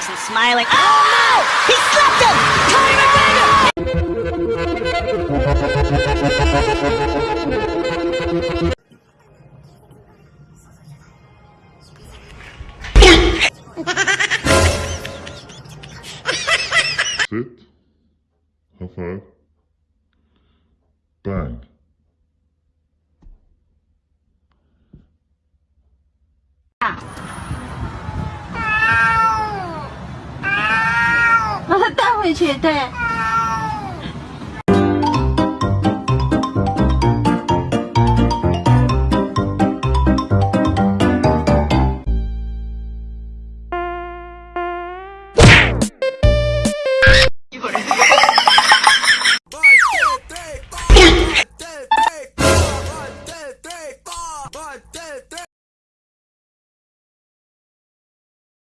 Jackson smiling. Oh no! He slapped him! Conor McGregor! Sit. High five. Bang. ”回去对。